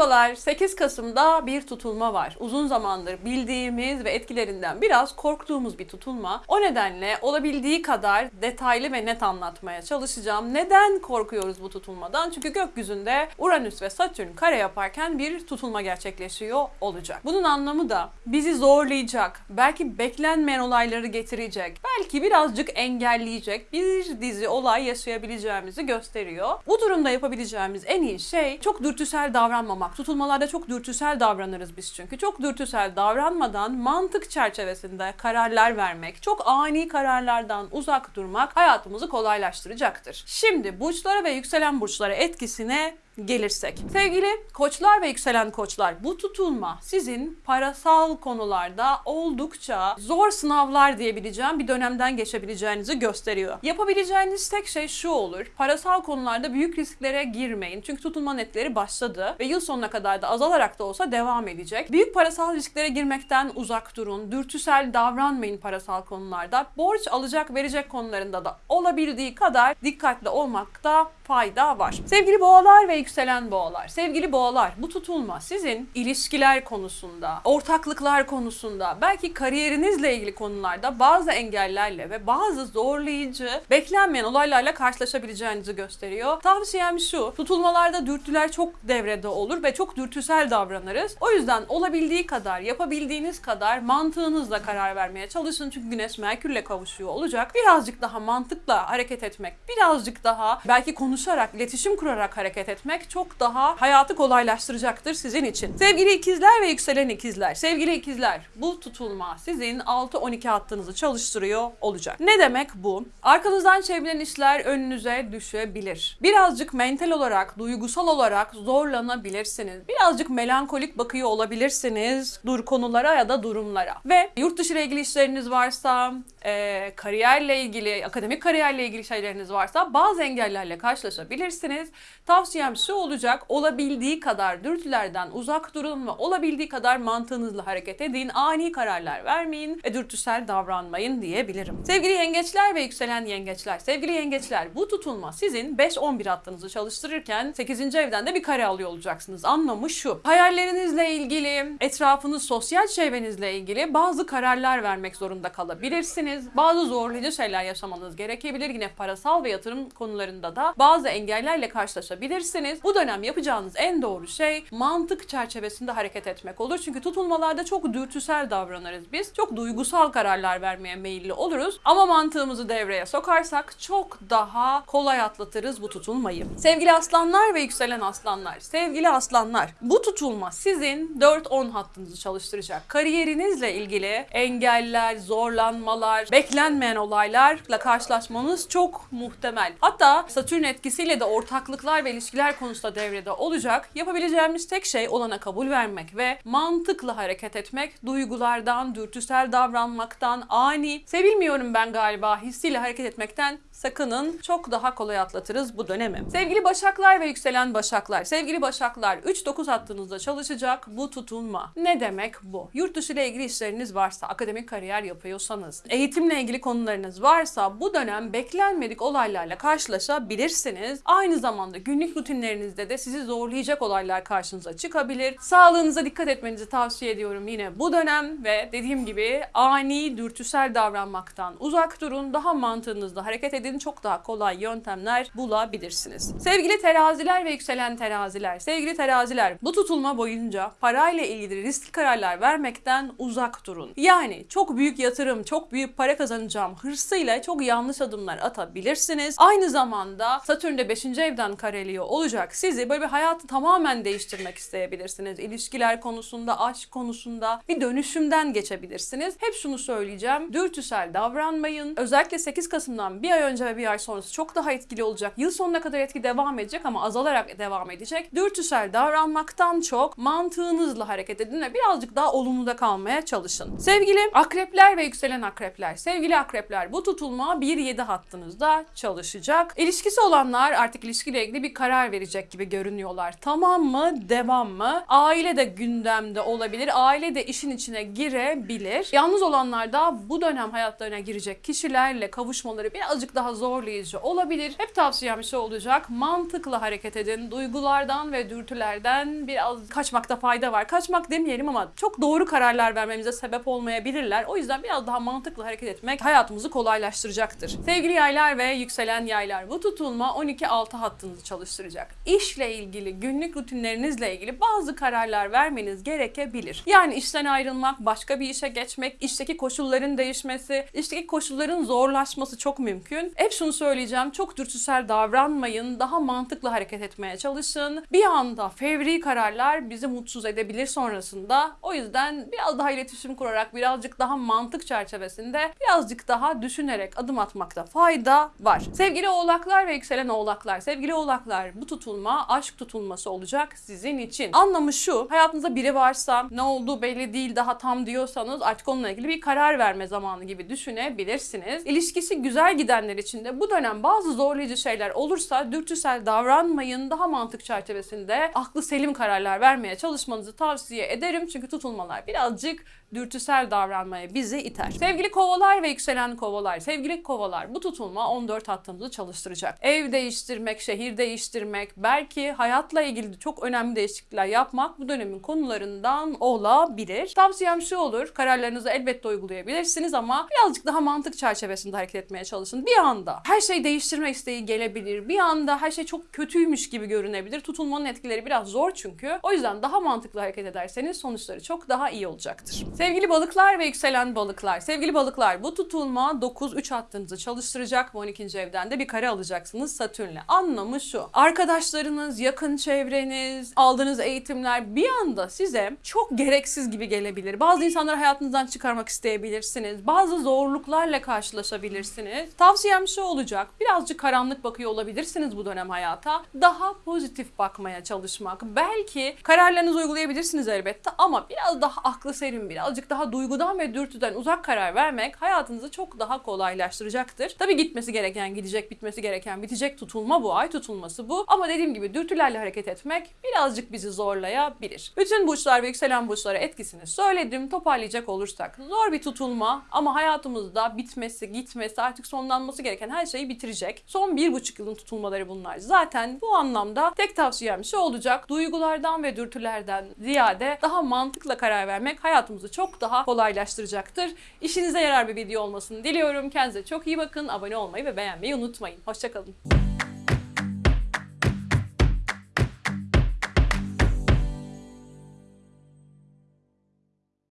Merhabalar. 8 Kasım'da bir tutulma var. Uzun zamandır bildiğimiz ve etkilerinden biraz korktuğumuz bir tutulma. O nedenle olabildiği kadar detaylı ve net anlatmaya çalışacağım. Neden korkuyoruz bu tutulmadan? Çünkü gökyüzünde Uranüs ve Satürn kare yaparken bir tutulma gerçekleşiyor olacak. Bunun anlamı da bizi zorlayacak, belki beklenmeyen olayları getirecek, belki birazcık engelleyecek bir dizi olay yaşayabileceğimizi gösteriyor. Bu durumda yapabileceğimiz en iyi şey çok dürtüsel davranmamak. Tutulmalarda çok dürtüsel davranırız biz çünkü. Çok dürtüsel davranmadan mantık çerçevesinde kararlar vermek, çok ani kararlardan uzak durmak hayatımızı kolaylaştıracaktır. Şimdi burçlara ve yükselen burçlara etkisine gelirsek. Sevgili koçlar ve yükselen koçlar bu tutulma sizin parasal konularda oldukça zor sınavlar diyebileceğim bir dönemden geçebileceğinizi gösteriyor. Yapabileceğiniz tek şey şu olur. Parasal konularda büyük risklere girmeyin. Çünkü tutulma netleri başladı ve yıl sonuna kadar da azalarak da olsa devam edecek. Büyük parasal risklere girmekten uzak durun. Dürtüsel davranmayın parasal konularda. Borç alacak verecek konularında da olabildiği kadar dikkatli olmakta fayda var. Sevgili boğalar ve yükselen boğalar, sevgili boğalar bu tutulma sizin ilişkiler konusunda, ortaklıklar konusunda, belki kariyerinizle ilgili konularda bazı engellerle ve bazı zorlayıcı, beklenmeyen olaylarla karşılaşabileceğinizi gösteriyor. Tavsiyem şu, tutulmalarda dürtüler çok devrede olur ve çok dürtüsel davranırız. O yüzden olabildiği kadar, yapabildiğiniz kadar mantığınızla karar vermeye çalışın. Çünkü Güneş Merkür'le kavuşuyor olacak. Birazcık daha mantıkla hareket etmek, birazcık daha belki konuşarak, iletişim kurarak hareket etmek çok daha hayatı kolaylaştıracaktır sizin için. Sevgili ikizler ve yükselen ikizler, sevgili ikizler bu tutulma sizin 6-12 hattınızı çalıştırıyor olacak. Ne demek bu? Arkanızdan çevrilen işler önünüze düşebilir. Birazcık mental olarak, duygusal olarak zorlanabilirsiniz. Birazcık melankolik bakıyor olabilirsiniz dur konulara ya da durumlara. Ve yurt dışı ile ilgili işleriniz varsa, e, kariyerle ilgili, akademik kariyerle ilgili şeyleriniz varsa bazı engellerle karşılaşabilirsiniz. Tavsiyem şu olacak, olabildiği kadar dürtülerden uzak durun ve olabildiği kadar mantığınızla hareket edin. Ani kararlar vermeyin ve dürtüsel davranmayın diyebilirim. Sevgili yengeçler ve yükselen yengeçler, sevgili yengeçler bu tutulma sizin 5-11 hattınızı çalıştırırken 8. evden de bir kare alıyor olacaksınız. Anlamı şu, hayallerinizle ilgili, etrafınız, sosyal çevrenizle ilgili bazı kararlar vermek zorunda kalabilirsiniz. Bazı zorlayıcı şeyler yaşamanız gerekebilir. Yine parasal ve yatırım konularında da bazı engellerle karşılaşabilirsiniz. Bu dönem yapacağınız en doğru şey mantık çerçevesinde hareket etmek olur. Çünkü tutulmalarda çok dürtüsel davranırız biz. Çok duygusal kararlar vermeye meyilli oluruz. Ama mantığımızı devreye sokarsak çok daha kolay atlatırız bu tutulmayı. Sevgili aslanlar ve yükselen aslanlar, sevgili aslanlar bu tutulma sizin 4-10 hattınızı çalıştıracak. Kariyerinizle ilgili engeller, zorlanmalar, beklenmeyen olaylarla karşılaşmanız çok muhtemel. Hatta Satürn etkisiyle de ortaklıklar ve ilişkiler konusunda devrede olacak. Yapabileceğimiz tek şey olana kabul vermek ve mantıkla hareket etmek, duygulardan, dürtüsel davranmaktan, ani, sevilmiyorum ben galiba hissiyle hareket etmekten sakının. Çok daha kolay atlatırız bu dönemi. Sevgili Başaklar ve yükselen Başaklar, sevgili Başaklar 3-9 hattınızda çalışacak bu tutulma. Ne demek bu? Yurt dışı ile ilgili işleriniz varsa, akademik kariyer yapıyorsanız, eğitimle ilgili konularınız varsa bu dönem beklenmedik olaylarla karşılaşabilirsiniz. Aynı zamanda günlük rutinlerinizde de sizi zorlayacak olaylar karşınıza çıkabilir. Sağlığınıza dikkat etmenizi tavsiye ediyorum yine bu dönem ve dediğim gibi ani, dürtüsel davranmaktan uzak durun. Daha mantığınızla hareket edin. Çok daha kolay yöntemler bulabilirsiniz. Sevgili teraziler ve yükselen teraziler, sevgili teraziler bu tutulma boyunca parayla ilgili riskli kararlar vermekten uzak durun. Yani çok büyük yatırım, çok büyük para kazanacağım hırsıyla çok yanlış adımlar atabilirsiniz. Aynı zamanda Satürn de 5. evden kareliyor olacak. Sizi böyle bir hayatı tamamen değiştirmek isteyebilirsiniz. İlişkiler konusunda, aşk konusunda bir dönüşümden geçebilirsiniz. Hep şunu söyleyeceğim. Dürtüsel davranmayın. Özellikle 8 Kasım'dan bir ay önce ve bir ay sonrası çok daha etkili olacak. Yıl sonuna kadar etki devam edecek ama azalarak devam edecek. Dürtüsel davranmaktan çok mantığınızla hareket edin ve birazcık daha olumluda kalmaya çalışın. Sevgili akrepler ve yükselen akrepler, sevgili akrepler bu tutulma 1-7 hattınızda çalışacak. İlişkisi olanlar artık ilişkiyle ilgili bir karar verecek gibi görünüyorlar. Tamam mı? Devam mı? Aile de gündemde olabilir. Aile de işin içine girebilir. Yalnız olanlar da bu dönem hayatlarına girecek kişilerle kavuşmaları birazcık daha zorlayıcı olabilir. Hep tavsiyem şu olacak. Mantıklı hareket edin. Duygulardan ve dürtülerden biraz kaçmakta fayda var. Kaçmak demeyelim ama çok doğru kararlar vermemize sebep olmayabilirler. O yüzden biraz daha mantıklı hareket etmek hayatımızı kolaylaştıracaktır. Sevgili yaylar ve yükselen yaylar bu tutulma 12-6 hattınızı çalıştıracak. İşle ilgili, günlük rutinlerinizle ilgili bazı kararlar vermeniz gerekebilir. Yani işten ayrılmak, başka bir işe geçmek, işteki koşulların değişmesi, işteki koşulların zorlaşması çok mümkün. Hep şunu söyleyeceğim, çok dürtüsel davranmayın, daha mantıklı hareket etmeye çalışın. Bir anda fevri kararlar bizi mutsuz edebilir sonrasında. O yüzden biraz daha iletişim kurarak, birazcık daha mantık çerçevesinde, birazcık daha düşünerek adım atmakta fayda var. Sevgili oğlaklar ve yükselen oğlaklar, sevgili oğlaklar bu tutulma aşk tutulması olacak sizin için. Anlamı şu, hayatınızda biri varsa ne olduğu belli değil daha tam diyorsanız artık onunla ilgili bir karar verme zamanı gibi düşünebilirsiniz. İlişkisi güzel gidenler için de bu dönem bazı zorlayıcı şeyler olursa dürtüsel davranmayın. Daha mantık çerçevesinde aklı selim kararlar vermeye çalışmanızı tavsiye ederim. Çünkü tutulmalar birazcık dürtüsel davranmaya bizi iter. Sevgili kovalar ve yükselen kovalar, sevgili kovalar bu tutulma 14 hattınızı çalıştıracak. Ev değiştirmek, şehir değiştirmek, belki hayatla ilgili çok önemli değişiklikler yapmak bu dönemin konularından olabilir. Tavsiyem şu olur, kararlarınızı elbette uygulayabilirsiniz ama birazcık daha mantık çerçevesinde hareket etmeye çalışın. Bir anda her şey değiştirme isteği gelebilir. Bir anda her şey çok kötüymüş gibi görünebilir. Tutulmanın etkileri biraz zor çünkü. O yüzden daha mantıklı hareket ederseniz sonuçları çok daha iyi olacaktır. Sevgili balıklar ve yükselen balıklar. Sevgili balıklar bu tutulma 9-3 hattınızı çalıştıracak. Bu 12. evden de bir kare alacaksınız Satürn'le. Anlamı şu. Arkadaşlarınız, yakın çevreniz, aldığınız eğitimler bir anda size çok gereksiz gibi gelebilir. Bazı insanları hayatınızdan çıkarmak isteyebilirsiniz. Bazı zorluklarla karşılaşabilirsiniz. Tavsiyem şu olacak. Birazcık karanlık bakıyor olabilirsiniz bu dönem hayata. Daha pozitif bakmaya çalışmak. Belki kararlarınızı uygulayabilirsiniz elbette ama biraz daha aklı serin, birazcık daha duygudan ve dürtüden uzak karar vermek hayatınızı çok daha kolaylaştıracaktır. Tabii gitmesi gereken gidecek, bitmesi gereken bitecek tutulma bu, ay tutulması bu. Ama dediğim gibi dürtülerle hareket etmek birazcık bizi zorlayabilir. Bütün burçlar ve yükselen burçlara etkisini söyledim. Toparlayacak olursak zor bir tutulma ama hayatımızda bitmesi, gitmesi, artık sonlanması gereken her şeyi bitirecek. Son bir buçuk yılın tutulmaları bunlar. Zaten bu anlamda tek tavsiyem şu olacak. Duygulardan ve dürtülerden ziyade daha mantıkla karar vermek hayatımızı çok daha kolaylaştıracaktır. İşinize yarar bir video olmasını diliyorum. Kendinize çok iyi bakın. Abone olmayı ve beğenmeyi unutmayın. Hoşçakalın.